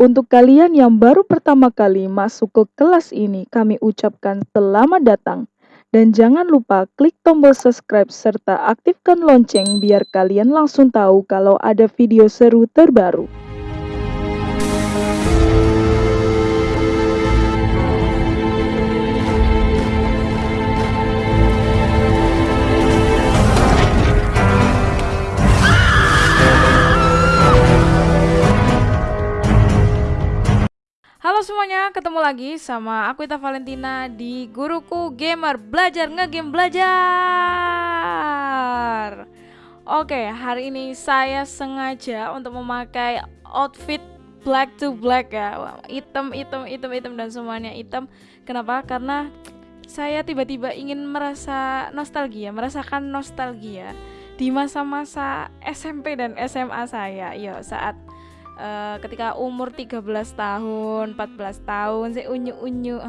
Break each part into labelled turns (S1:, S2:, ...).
S1: Untuk kalian yang baru pertama kali masuk ke kelas ini, kami ucapkan selamat datang. Dan jangan lupa klik tombol subscribe serta aktifkan lonceng biar kalian langsung tahu kalau ada video seru terbaru.
S2: Halo semuanya, ketemu lagi sama aku Ita Valentina di Guruku Gamer Belajar Ngegame Belajar. Oke, hari ini saya sengaja untuk memakai outfit black to black ya. Hitam, hitam, hitam, hitam dan semuanya hitam. Kenapa? Karena saya tiba-tiba ingin merasa nostalgia, merasakan nostalgia di masa-masa SMP dan SMA saya. Yo, saat uh, ketika umur 13 tahun 14 tahun saya unyu-unyu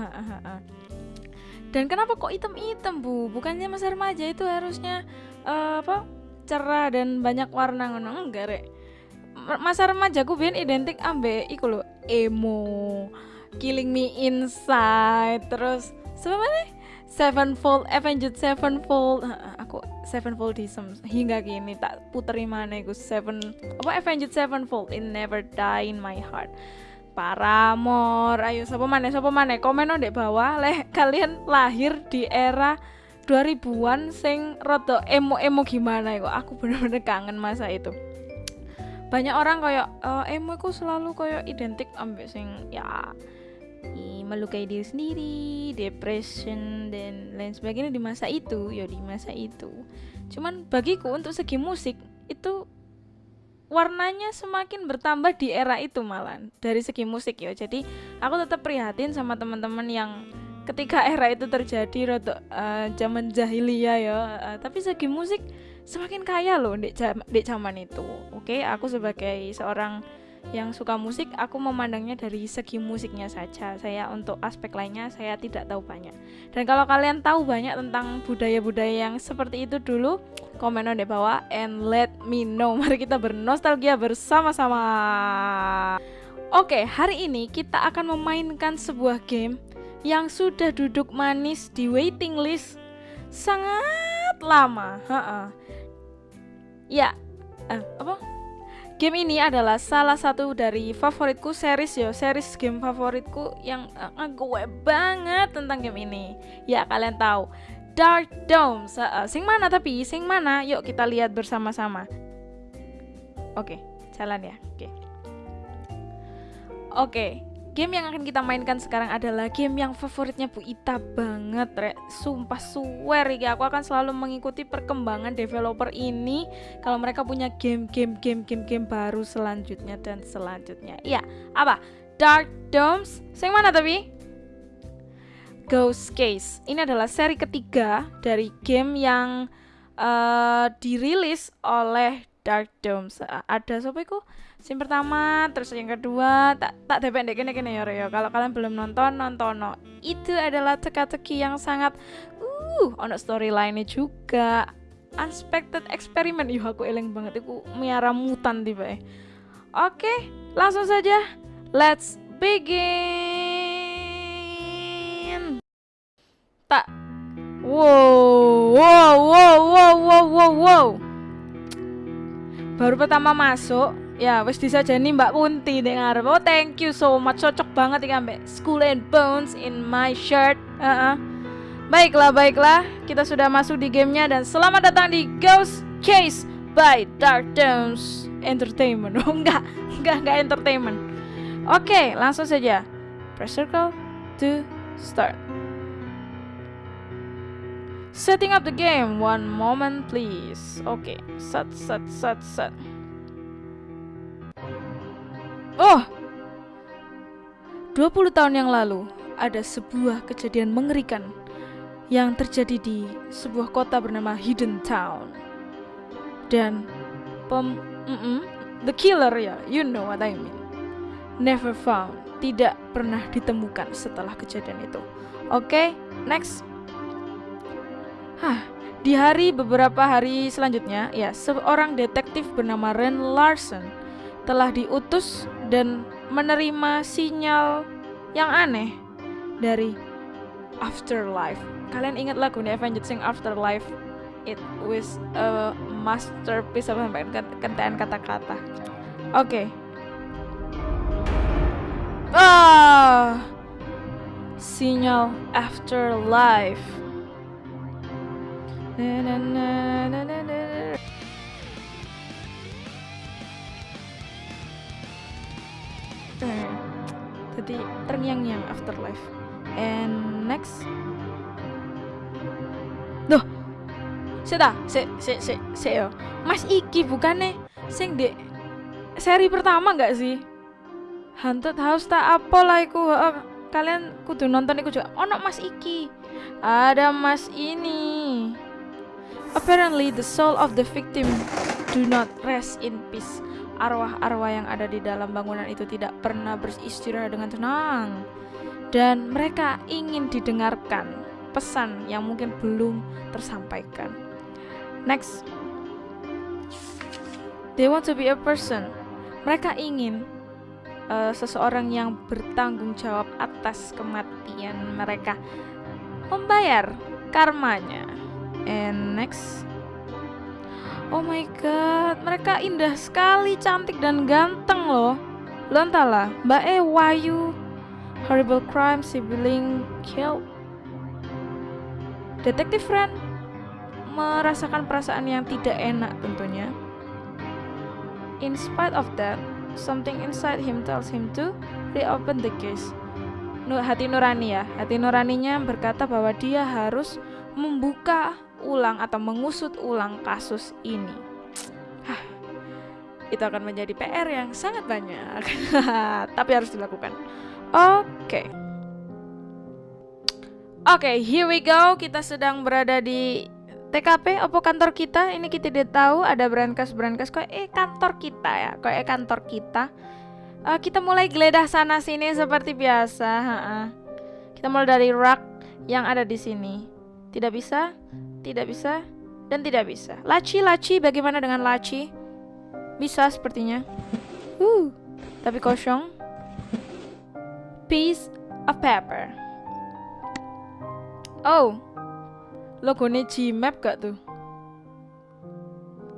S2: dan kenapa kok hitam-hitam bu? Bukannya masa remaja itu harusnya uh, apa cerah dan banyak warna ngono? Enggak rek. Masa remaja ku biar identik ambe iku lo emo killing me inside terus sebenarnya Sevenfold Avenged Sevenfold. Aku Sevenfoldism hingga kini tak puteri mana gue Seven apa Avenged Sevenfold. In never die in my heart. Paramore. Ayo siapa mana siapa mana? Komen di bawah. Leh kalian lahir di era 2000-an sing roto emo-emo gimana ya aku bener-bener kangen masa itu. Banyak orang kayak uh, emo aku selalu kayak identik ambek sing ya melukai diri sendiri, depression dan lain sebagainya di masa itu, ya di masa itu. Cuman bagiku untuk segi musik itu warnanya semakin bertambah di era itu malah dari segi musik ya. Jadi aku tetap prihatin sama teman-teman yang ketika era itu terjadi rotok uh, zaman jahiliyah ya. Uh, tapi segi musik semakin kaya loh di zaman itu. Oke, okay? aku sebagai seorang yang suka musik aku memandangnya dari segi musiknya saja. Saya untuk aspek lainnya saya tidak tahu banyak. Dan kalau kalian tahu banyak tentang budaya-budaya yang seperti itu dulu komen di bawah and let me know. Mari kita bernostalgia bersama-sama. Oke hari ini kita akan memainkan sebuah game yang sudah duduk manis di waiting list sangat lama. Ha -ha. ya eh, apa Game ini adalah salah satu dari favoritku series yo, series game favoritku yang uh, gue banget tentang game ini. Ya kalian tahu, Dark Dome. Uh, sing mana tapi? Sing mana? Yuk kita lihat bersama-sama. Oke, jalan ya. Oke. Oke, Game yang akan kita mainkan sekarang adalah game yang favoritnya Bu Ita banget, Rek. Sumpah swear ya, aku akan selalu mengikuti perkembangan developer ini kalau mereka punya game-game game-game game baru selanjutnya dan selanjutnya. Iya, apa? Dark Domes. Yang mana tapi? Ghost Case. Ini adalah seri ketiga dari game yang uh, dirilis oleh Dark Domes. Ada siapa itu? Sim pertama, terus yang kedua, tak tak dependek kene kene ya ya. Kalau kalian belum nonton, nonton no. Itu adalah teka-teki yang sangat uh, ono storyline juga. Unexpected experiment, yuh aku eleng banget itu miara mutan tiba. Oke, langsung saja. Let's begin. Tak. Wow, wow, wow, wow, wow, wow, wow. Baru pertama masuk, ya wis disajani Mbak Kunti ning ngarep. Oh, thank you so much. Cocok banget iki ambek School and Bones in my shirt. Uh -uh. Baiklah, baiklah. Kita sudah masuk di gamenya dan selamat datang di Ghost Chase by Dark Downs Entertainment. Oh, enggak, enggak, enggak entertainment. Oke, langsung saja. Press circle to start. Setting up the game. One moment, please. Oke, okay. set, set, set, set. Oh! 20 tahun yang lalu, ada sebuah kejadian mengerikan yang terjadi di sebuah kota bernama Hidden Town. Dan pem mm -mm, the killer ya, you know what I mean. Never found, tidak pernah ditemukan setelah kejadian itu. Oke, okay, next. Hah, di hari beberapa hari selanjutnya, ya, seorang detektif bernama Ren Larson telah diutus dan menerima sinyal yang aneh dari afterlife. Kalian ingat lagu nih Avenged Sing Afterlife? It was a masterpiece sampai kentean kata-kata. Oke. Okay. Ah, sinyal afterlife. Na, na, na, na, na, na. Eh, Jadi terngiang-ngiang afterlife. And next. Duh. Sita, se se se se yo. Mas Iki bukannya sing di seri pertama nggak sih? Haunted House tak apa lah iku. Kalian kudu nonton iku juga. Ono Mas Iki. Ada Mas ini. Apparently the soul of the victim do not rest in peace. Arwah-arwah yang ada di dalam bangunan itu tidak pernah beristirahat dengan tenang. Dan mereka ingin didengarkan pesan yang mungkin belum tersampaikan. Next. They want to be a person. Mereka ingin uh, seseorang yang bertanggung jawab atas kematian mereka. Membayar karmanya. And next. Oh my god, mereka indah sekali, cantik dan ganteng loh. Lo entahlah, Mbak E Wayu, horrible crime, sibling killed. Detektif Ren merasakan perasaan yang tidak enak tentunya. In spite of that, something inside him tells him to reopen the case. Hati nurani ya, hati nuraninya berkata bahwa dia harus membuka ulang atau mengusut ulang kasus ini. Itu akan menjadi PR yang sangat banyak, tapi harus dilakukan. Oke. Oke, okay, here we go. Kita sedang berada di TKP opo kantor kita. Ini kita tidak tahu ada brankas brankas kok eh kantor kita ya. Kok eh kantor kita. Uh, kita mulai geledah sana sini seperti biasa. Ha -ha. Kita mulai dari rak yang ada di sini. Tidak bisa, tidak bisa, dan tidak bisa. Laci, laci, bagaimana dengan laci? Bisa sepertinya. Uh, tapi kosong. Piece of paper. Oh, logonya Gmap gak tuh?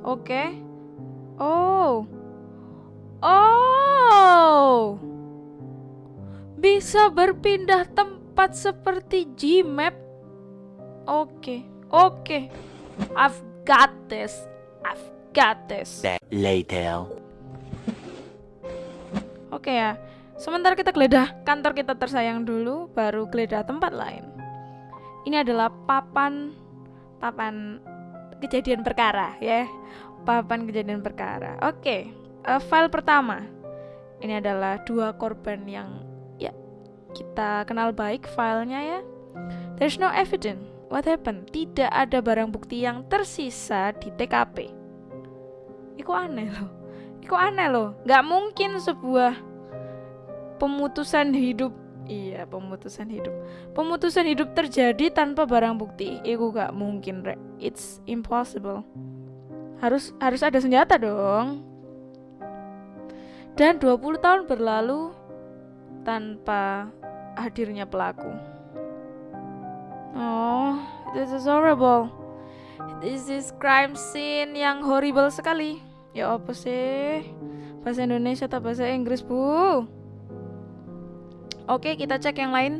S2: Oke. Okay. Oh. Oh. Bisa berpindah tempat seperti Gmap. Oke. Okay. Oke. Okay. I've got this. I've got this.
S3: Later.
S2: Oke okay ya. Sementara kita geledah kantor kita tersayang dulu, baru geledah tempat lain. Ini adalah papan papan kejadian perkara ya. Papan kejadian perkara. Oke. Okay. Uh, file pertama. Ini adalah dua korban yang ya kita kenal baik filenya ya. There's no evidence What happened? Tidak ada barang bukti yang tersisa di TKP. Iku aneh loh. Iku aneh loh. Gak mungkin sebuah pemutusan hidup Iya, pemutusan hidup. Pemutusan hidup terjadi tanpa barang bukti. Iku gak mungkin, Rek. It's impossible. Harus harus ada senjata dong. Dan 20 tahun berlalu tanpa hadirnya pelaku. Oh, this is horrible. This is crime scene yang horrible sekali. Ya apa sih? Bahasa Indonesia atau bahasa Inggris, Bu? Oke, kita cek yang lain.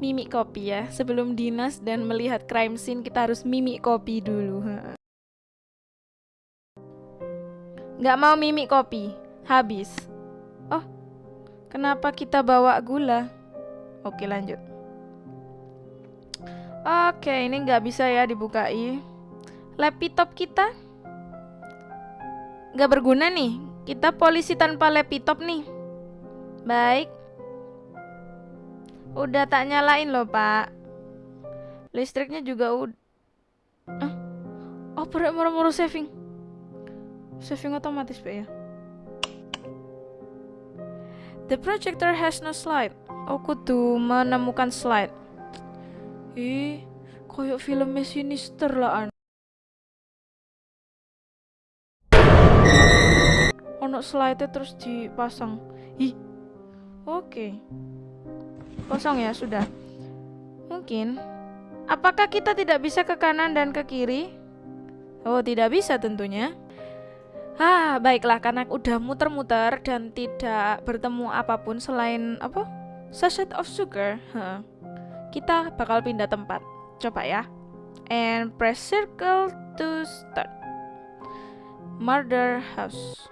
S2: Mimik kopi ya. Sebelum dinas dan melihat crime scene, kita harus mimik kopi dulu. Nggak mau mimik kopi. Habis. Oh, kenapa kita bawa gula? Oke, lanjut. Oke, ini nggak bisa ya dibukai. Laptop kita nggak berguna nih. Kita polisi tanpa laptop nih. Baik. Udah tak nyalain loh, Pak. Listriknya juga udah. Ah. Oh, perut moro-moro saving. Saving otomatis, Pak ya. The projector has no slide. Oh, kudu menemukan slide. Ih, koyok filmnya sinister lah an. Ono slide terus dipasang ih oke kosong ya sudah mungkin apakah kita tidak bisa ke kanan dan ke kiri oh tidak bisa tentunya Ah, baiklah karena udah muter-muter dan tidak bertemu apa pun selain apa? Sachet of sugar. Huh. Kita bakal pindah tempat. Coba ya. And press circle to start. Murder house.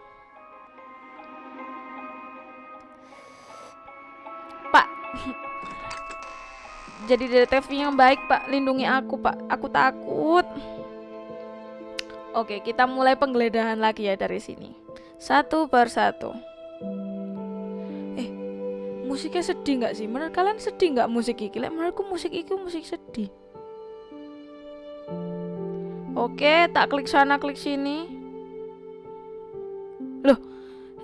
S2: Pak. Jadi detektif yang baik, Pak. Lindungi aku, Pak. Aku takut. Oke, kita mulai penggeledahan lagi ya dari sini. Satu persatu. Musiknya sedih nggak sih? Menurut kalian sedih nggak musik iki? Lek menurutku musik iki musik sedih. Oke, tak klik sana, klik sini. Loh,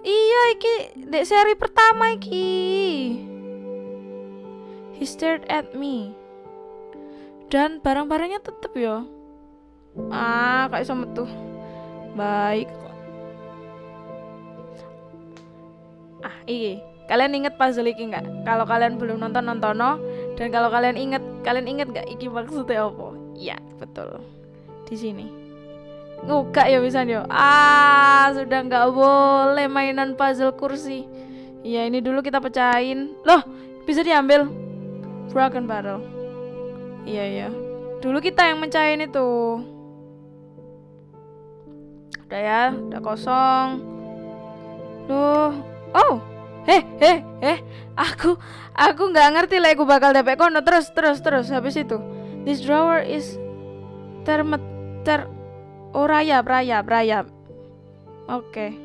S2: iya iki dek seri pertama iki. He stared at me. Dan barang-barangnya tetep ya ah kayak sama tuh baik ah iya kalian inget puzzle iki nggak? Kalau kalian belum nonton nontono. Dan kalau kalian inget kalian inget nggak iki maksudnya apa? Ya betul. Di sini. Ngugak ya bisa yo ah sudah nggak boleh mainan puzzle kursi. Ya ini dulu kita pecahin. Loh bisa diambil? Broken barrel. Iya iya. Dulu kita yang mencahin itu. Udah ya udah kosong. Duh oh eh eh eh aku aku nggak ngerti lah aku bakal dapet kono terus terus terus habis itu this drawer is termet ter oh rayap rayap rayap oke okay.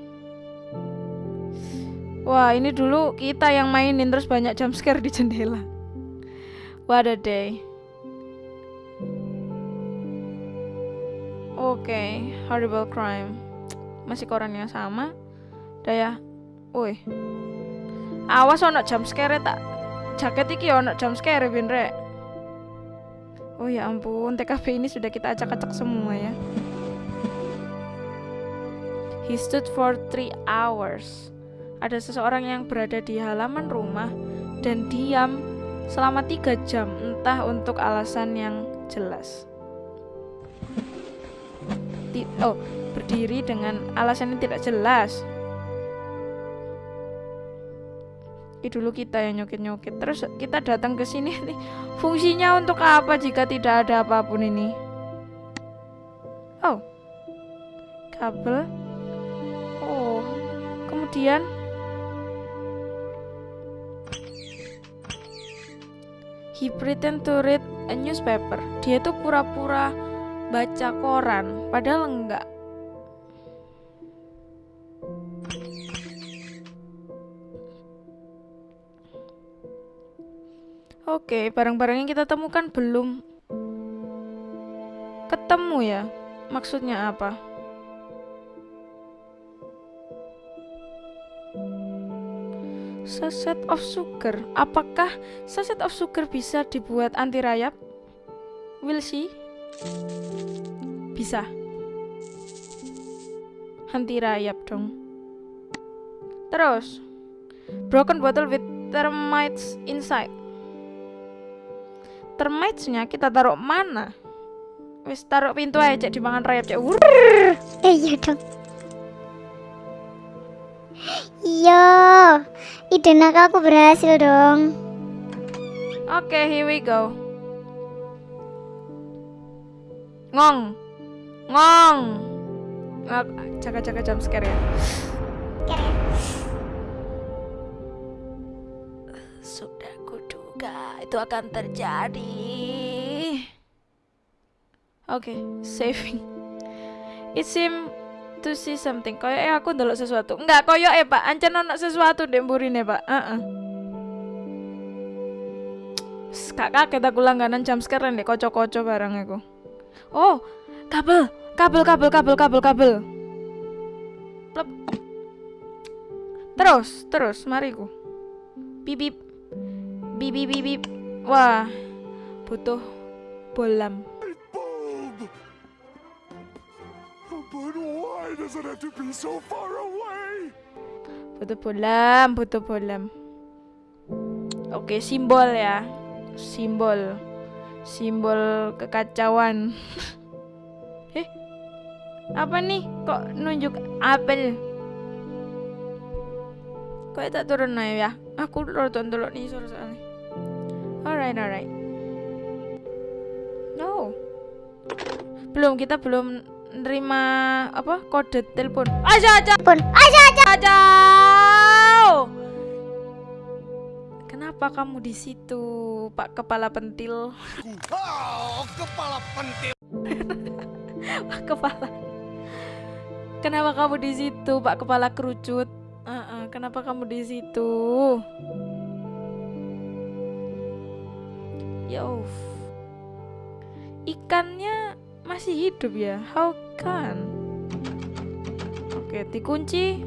S2: wah ini dulu kita yang mainin terus banyak jump scare di jendela what a day Oke, okay, horrible crime. Masih koran yang sama. Udah ya. Woi. Awas ono jump scare tak. Jaket iki ono jump scare bin rek. Oh ya ampun, TKP ini sudah kita acak-acak semua ya. He stood for three hours. Ada seseorang yang berada di halaman rumah dan diam selama tiga jam, entah untuk alasan yang jelas oh berdiri dengan alasan yang tidak jelas dulu kita yang nyokit-nyokit. Terus kita datang ke sini nih fungsinya untuk apa jika tidak ada apa pun ini? Oh kabel. Oh kemudian? He pretend to read a newspaper. Dia tuh pura-pura baca koran, padahal enggak. Oke, barang-barang yang kita temukan belum ketemu ya. Maksudnya apa? Saset of sugar. Apakah saset of sugar bisa dibuat anti rayap? We'll see. Bisa. Henti rayap dong. Terus. Broken bottle with termites inside. Termitesnya kita taruh mana? Wis taruh pintu aja cek dimangan rayap cek.
S3: Eh iya dong. Iya, ide nakalku berhasil dong.
S2: Oke, okay, here we go. Ngong. Ngong. Jaga-jaga jam scare ya. Sudah kuduga itu akan terjadi. Oke, okay, saving. It seem to see something. Koyo eh aku ndelok sesuatu. Enggak, koyo eh Pak, ancen ono sesuatu ndek mburine, Pak. Heeh. Uh -uh. Kak kaget aku langganan jam scare ndek kocok-kocok barang aku. Oh, kabel, kabel, kabel, kabel, kabel, kabel. Plep. Terus, terus, mari ku. Bibip. Bibip, bibip. Wah, butuh bolam. Butuh bolam, butuh bolam. Oke, simbol ya. Simbol. Simbol kekacauan. eh. Apa nih? Kok nunjuk apel? Kok tak turun aja ya? Aku nonton dulu nih soalnya. Alright, alright. No. Belum, kita belum nerima apa kode telepon. Aja aja
S3: Pun. Aja aja.
S2: aja. Kenapa kamu di situ, Pak Kepala Pentil?
S4: Oh, kepala pentil.
S2: Pak Kepala. Kenapa kamu di situ, Pak Kepala Kerucut? Uh-uh, kenapa kamu di situ? Yo. Ikannya masih hidup ya? How can? Oke, dikunci.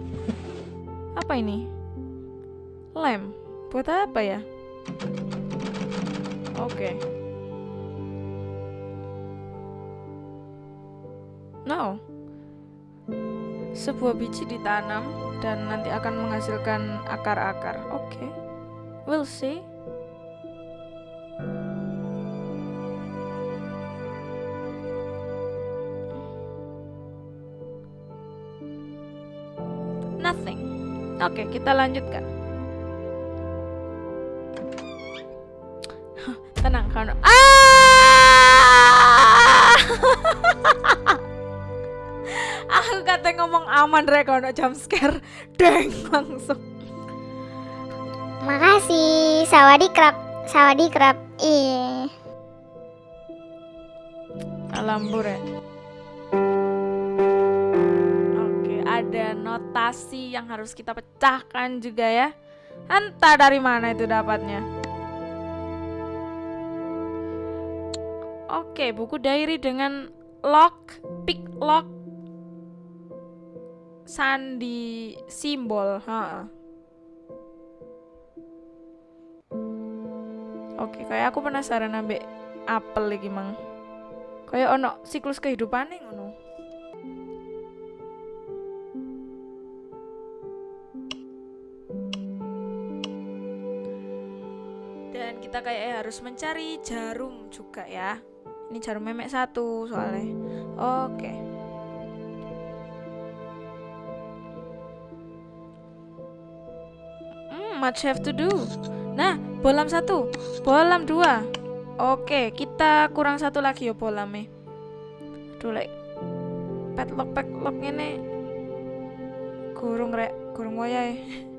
S2: Apa ini? Lem. Buat apa ya? Oke. No. Sebuah biji ditanam dan nanti akan menghasilkan akar-akar. Oke. We'll see. Oke, kita lanjutkan. Tenang, kan. Ah! Aku kata ngomong aman rek ono jump scare. Deng langsung.
S3: Makasih. Sawadi krab. Sawadi krab. Ih.
S2: Alambur ya. Ada notasi yang harus kita pecahkan juga ya. Entah dari mana itu dapatnya. Oke, buku diary dengan lock, pick lock, sandi simbol. Ha. Oke, kayak aku penasaran ambek apel lagi mang. Kayak ono siklus kehidupan ngono. Kita kayak harus mencari jarum juga ya. Ini jarum memek satu soalnya. Oke. Hmm, much have to do. Nah, bolam satu, bolam dua. Oke, kita kurang satu lagi ya bolamnya. Aduh, like padlock padlock ini kurung rek, kurung wayahe.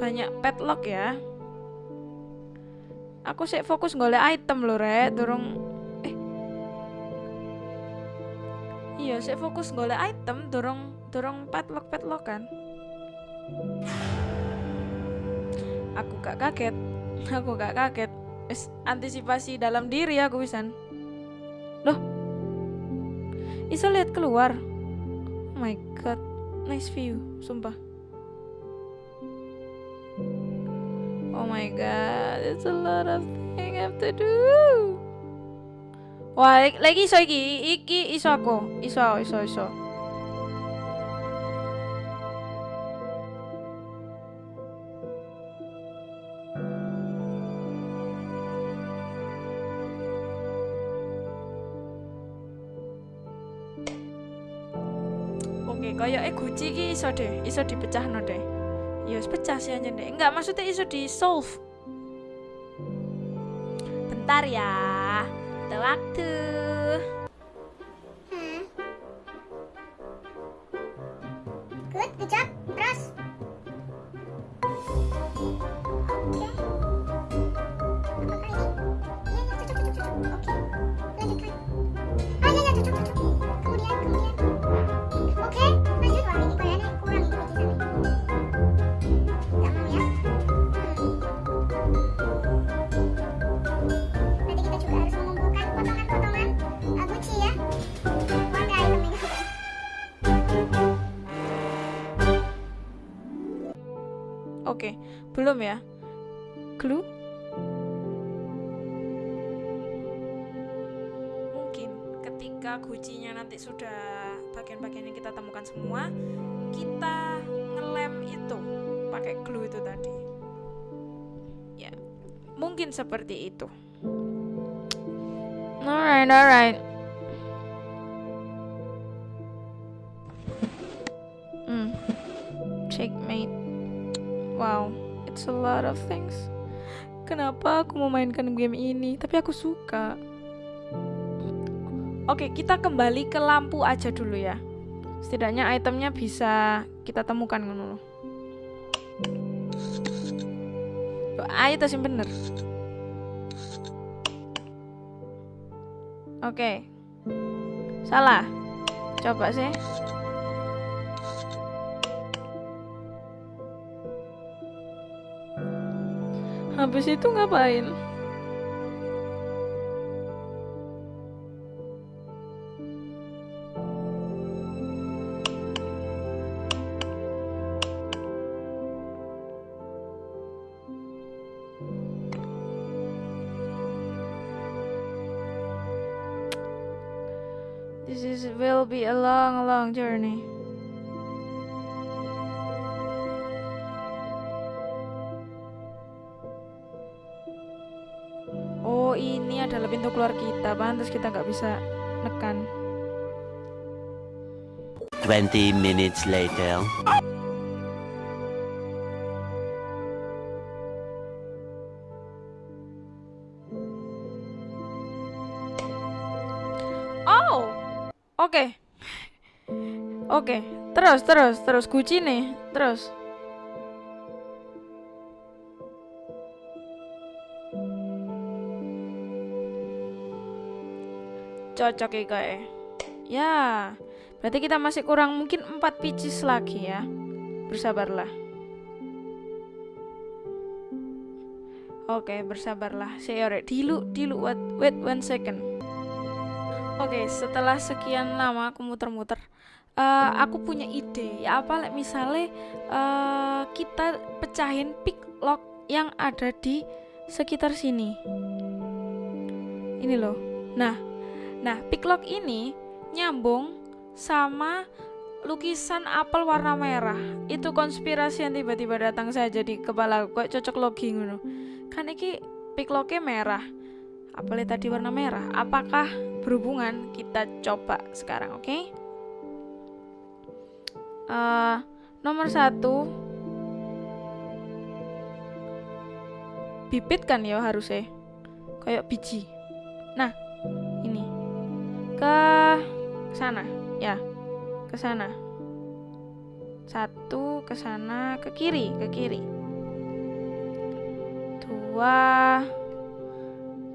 S2: Banyak padlock ya. Aku sih fokus golek item loh rek, durung eh. Iya, saya fokus golek item, durung durung padlock padlock kan. Aku gak kaget. Aku gak kaget. Wis antisipasi dalam diri aku wisan. Loh. Iso lihat keluar. Oh my god. Nice view, sumpah. Oh my god, it's a lot of thing I have to do. Wah, lagi iso iki, iki iso aku, iso, iso, iso. Oke, kayak eh Gucci iki iso deh, iso dipecahno deh. Ya pecah sih aja deh. Enggak, maksudnya iso di solve. Bentar ya. Ada waktu. Belum ya? Clue? Mungkin ketika gucinya nanti sudah bagian-bagian yang kita temukan semua kita ngelem itu pakai glue itu tadi. Ya mungkin seperti itu. Alright alright. Hmm. Checkmate. Wow it's a lot of things. Kenapa aku memainkan game ini? Tapi aku suka. Oke kita kembali ke lampu aja dulu ya. Setidaknya itemnya bisa kita temukan Yo, ayo tas yang bener. Oke. Salah. Coba sih habis itu ngapain This is will be a long, long journey. Pintu keluar kita. Pantas kita nggak bisa nekan.
S5: 20 minutes later.
S2: Oh, oke, oke. Terus, terus, terus. Kunci nih, terus. Cocok ya kayak. Ya, berarti kita masih kurang mungkin 4 pieces lagi ya. Bersabarlah. Oke, bersabarlah. Saya Dilu, dilu, wait, wait one second. Oke, setelah sekian lama aku muter-muter, eh, aku punya ide. Ya apa, misalnya eh, kita pecahin pick lock yang ada di sekitar sini. Ini loh. Nah, nah pick lock ini nyambung sama lukisan apel warna merah. Itu konspirasi yang tiba-tiba datang saja di kepala. Kayak cocok logi ngono. Kan iki pick locknya merah. Apelnya tadi warna merah. Apakah berhubungan kita coba sekarang oke Eh, nomor satu bibit kan ya harusnya kayak biji nah ke sana ya ke sana satu ke sana ke kiri ke kiri dua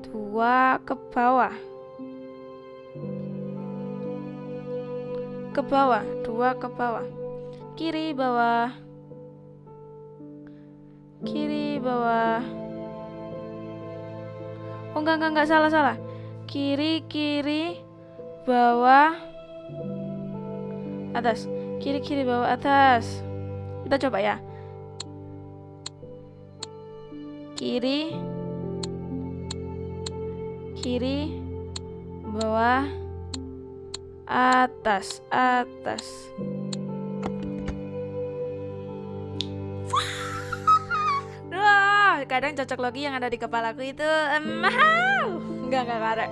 S2: dua ke bawah ke bawah, dua ke bawah. Kiri bawah. Kiri bawah. Oh enggak enggak enggak salah salah. Kiri kiri bawah atas. Kiri kiri bawah atas. Kita coba ya. Kiri kiri bawah atas atas Wah, kadang cocok logi yang ada di kepalaku itu mahal enggak enggak enggak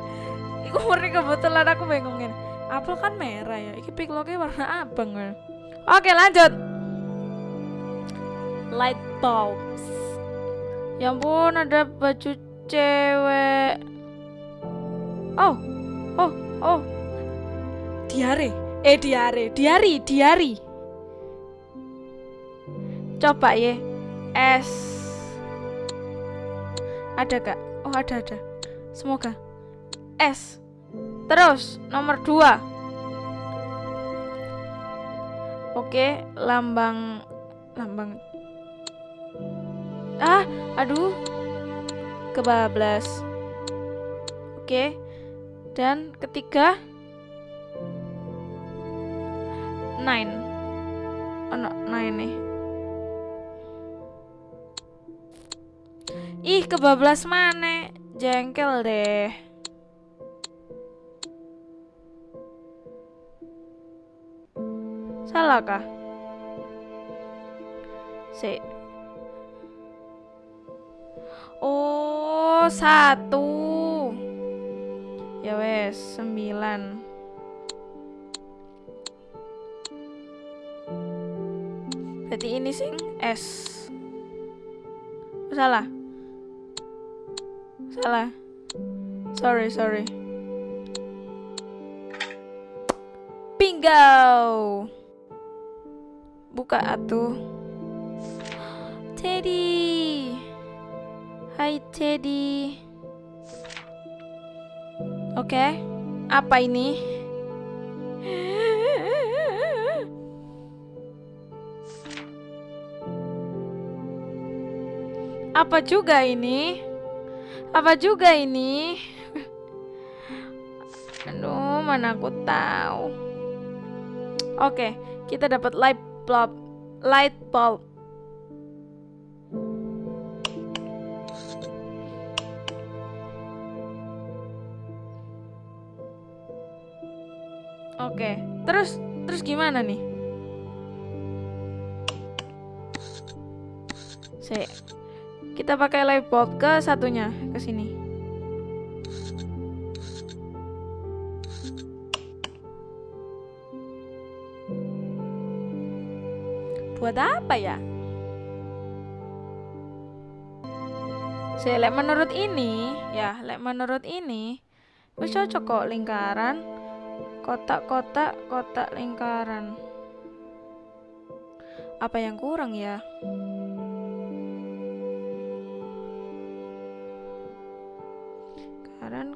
S2: Iku murni kebetulan aku bingungin apel kan merah ya? Iki logi warna abang kan oke lanjut. Light bulbs. Ya ampun ada baju cewek. Oh oh oh. Diare. Eh diare. Diari diari. Coba ya es. Ada gak? Oh ada ada. Semoga. S terus nomor dua. Oke lambang lambang. Ah aduh. Kebablas. Oke dan ketiga. Nine. Oh no, nine nih. Ih kebablas mana jengkel deh Salah kah? Si. Oh, satu. Ya wes, sembilan. Berarti ini sing S. Salah. Salah. Sorry, sorry. Bingo. Buka atuh. Teddy. Hai Teddy. Oke. Apa ini? Apa juga ini? Apa juga ini? Aduh, mana aku tahu. Oke, kita dapat light bulb. Light bulb. Oke, terus terus gimana nih? Sik. Kita pakai light bulb ke satunya, ke sini. Buat apa ya? Lek menurut ini, ya, lek menurut ini, wis cocok kok lingkaran, kotak-kotak, kotak lingkaran. Apa yang kurang ya? lingkaran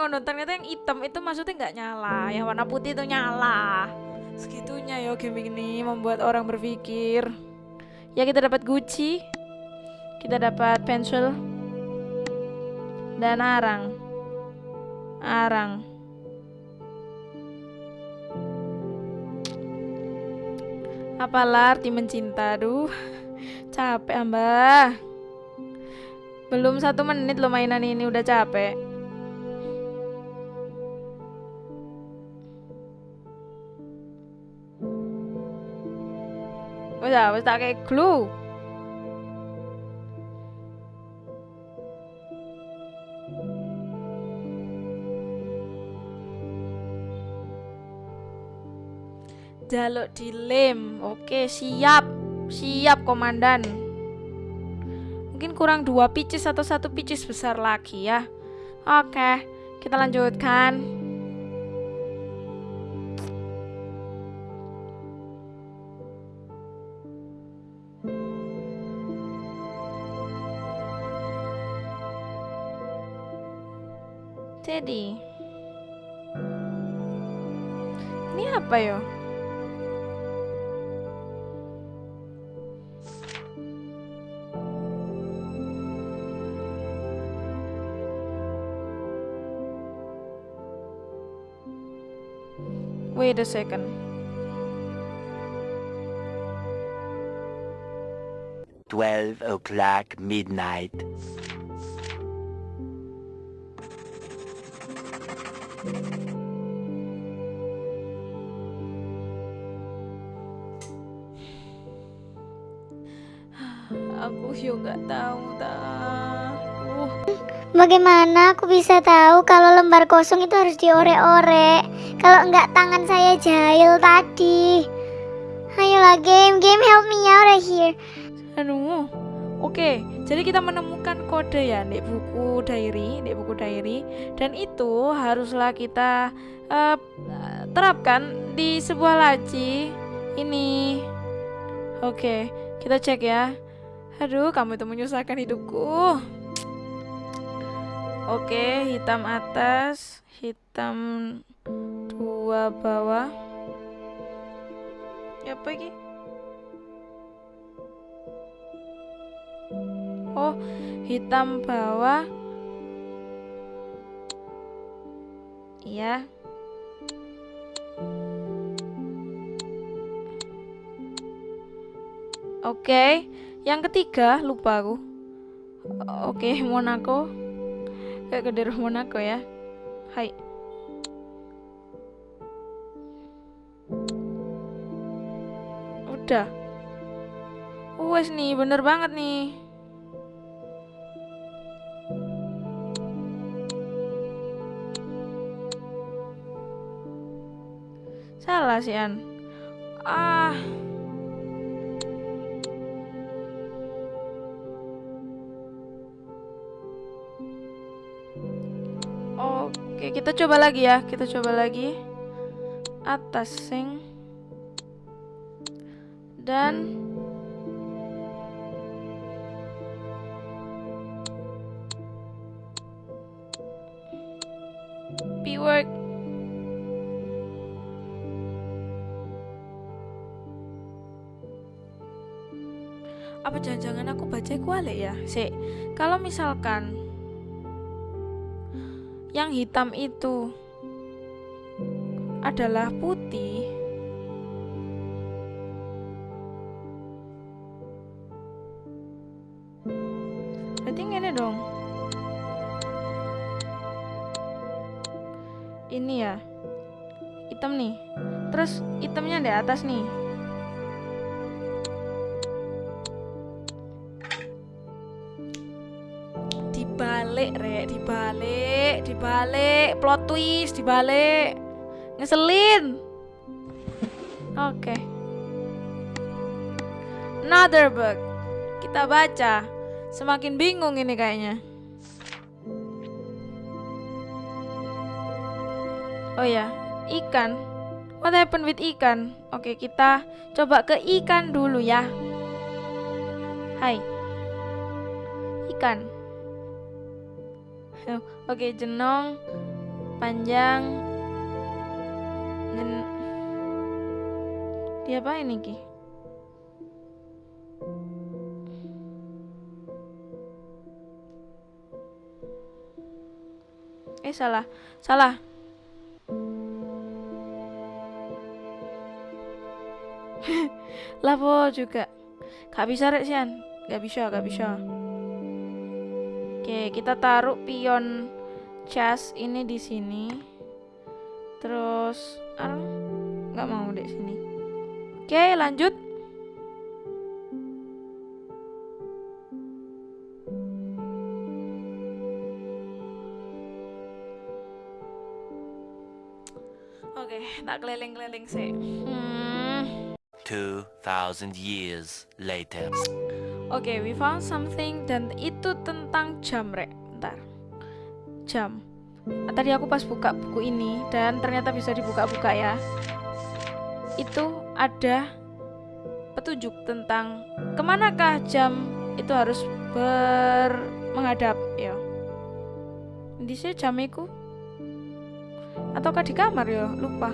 S2: ngono, ternyata yang hitam itu maksudnya nggak nyala, yang warna putih itu nyala. Segitunya ya game ini membuat orang berpikir. Ya kita dapat Gucci, kita dapat pensil, dan arang. Arang. Apalah arti mencinta, duh. Capek, Mbak. Belum satu menit lo mainan ini udah capek. Wes ah, wes tak kayak glue. Jaluk dilem. Oke, siap. Siap, komandan. Mungkin kurang dua pieces atau satu pieces besar lagi ya. Oke, kita lanjutkan. Jadi, ini apa ya? Wait a second.
S5: Twelve o'clock midnight.
S2: Aku yo nggak tahu dah. Uh,
S3: Bagaimana aku bisa tahu kalau lembar kosong itu harus diorek-orek? Kalau enggak tangan saya jahil tadi. Ayolah game, game help me out of here.
S2: Aduh. Oke, jadi kita menemukan kode ya di buku diary, di buku diary dan itu haruslah kita eh, terapkan di sebuah laci ini. Oke, kita cek ya. Aduh, kamu itu menyusahkan hidupku. Oke, hitam atas, hitam dua bawah. Ya apa? Oh, hitam bawah. Iya. Oke, yang ketiga lupa aku. Oke, Monaco. Kayak daerah Monaco ya. Hai. Udah. Wes nih, bener banget nih. An. Ah. Oke, kita coba lagi ya. Kita coba lagi. Atas sing. Dan baca kualik ya? Sik, kalau misalkan yang hitam itu adalah putih. Berarti ini dong. Ini ya. Hitam nih. Terus hitamnya di atas nih. Dibalik, Rek, dibalik, dibalik, plot twist, dibalik. Ngeselin. Oke. Another book. Kita baca. Semakin bingung ini kayaknya. Oh ya, ikan. What happened with ikan? Oke, kita coba ke ikan dulu ya. Hai. Ikan. Oke, jenong panjang. Jen... Dia apa ini Ki? Eh salah, salah. Lapo juga. Gak bisa rek Sian. Gak bisa, gak bisa. Oke, kita taruh pion chest ini di sini. Terus, arang nggak mau di sini. Oke, lanjut. Oke, tak keliling-keliling sih. Hmm.
S5: 2,000 years later.
S2: Oke, we found something dan itu tentang jam, Rek. Jam. Ah, Tadi aku pas buka buku ini dan ternyata bisa dibuka-buka ya. Itu ada petunjuk tentang ke manakah jam itu harus ber menghadap ya. Di sini jamiku ataukah di kamar ya? Lupa.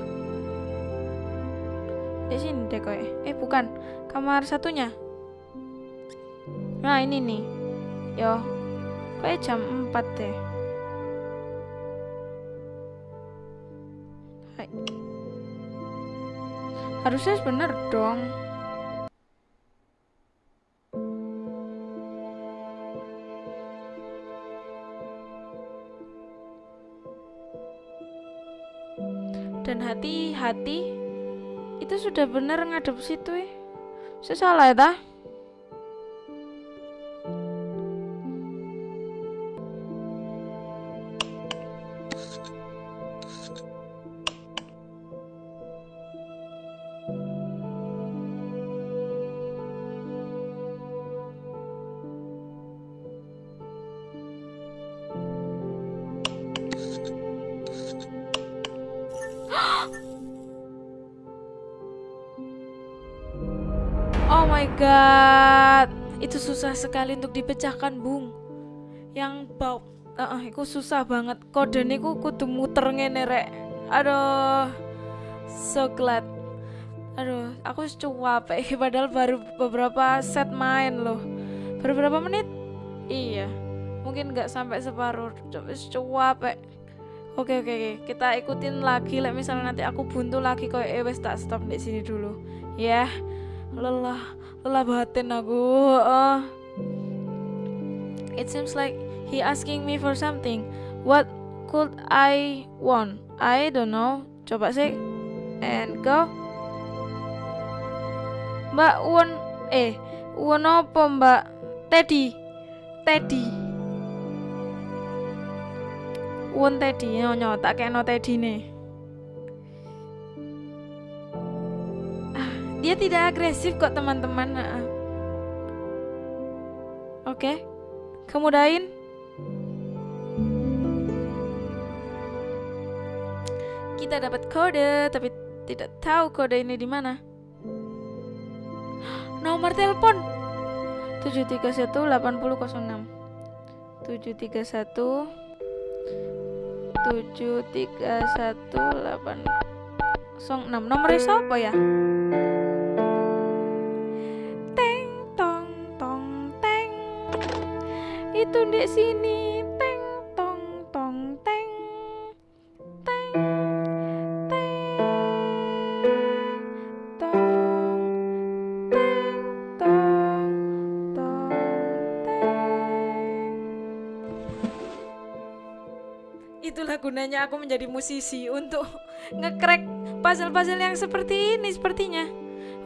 S2: Di sini deh koy. Eh bukan, kamar satunya. Nah ini nih Yo Kayak jam 4 deh. Hai. Harusnya bener dong. Dan hati-hati Itu sudah bener ngadep situ ya Saya salah ya sekali untuk dipecahkan, Bung. Yang bau, uh, itu susah banget. Kode niku kudu muter ngene. Aduh, so glad. Aduh, aku cuap eh padahal baru beberapa set main loh. Baru berapa menit? Iya, mungkin nggak sampai separuh. Cuap eh. Oke oke oke, kita ikutin lagi. Like misalnya nanti aku buntu lagi kok eh tak stop di sini dulu. Ya. lelah lelah batin aku uh. It seems like he asking me for something. What could I want? I don't know. Coba sih. And go. Mbak Won eh Won apa Mbak Teddy? Teddy. Won Teddy nyonya tak kena Teddy nih Ah, dia tidak agresif kok teman-teman. Nah. oke kemudain kita dapat kode tapi tidak tahu kode ini di mana. Nomor telepon? 731 8006 731 731 806 nomornya siapa ya itu sini. Teng tong tong teng. Teng teng tong teng tong tong teng. Itulah gunanya aku menjadi musisi untuk ngekrek puzzle-puzzle yang seperti ini sepertinya.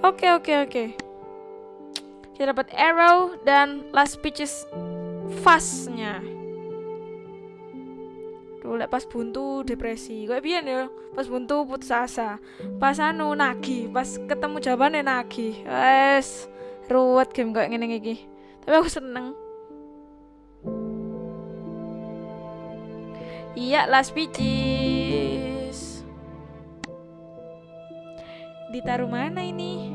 S2: Oke oke oke. Kita dapat arrow dan last pitches fastnya. Duh, lek pas buntu depresi. Kayak biyen ya pas buntu putus asa. Pas anu nagih. Pas ketemu jawabannya nagih. Wes ruwet game kayak ngene iki. Tapi aku seneng. Iya last pitches ditaruh mana ini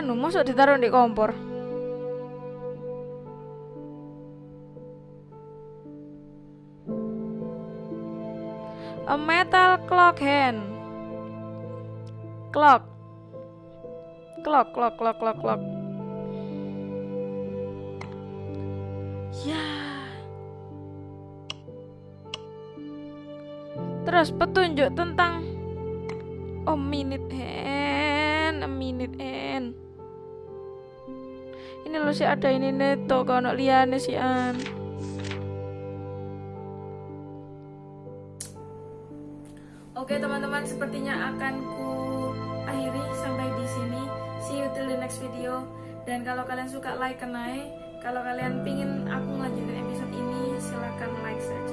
S2: anu masuk ditaruh di kompor? A metal clock hand. Clock. Clock clock clock clock clock. Ya. Terus petunjuk tentang oh minute hand a minute hand ini loh sih ada ini neto kono liane sih an. Oke teman-teman sepertinya akan ku akhiri sampai di sini. See you till the next video. Dan kalau kalian suka like kenai. Kalau kalian pingin aku ngelanjutin episode ini silahkan like saja.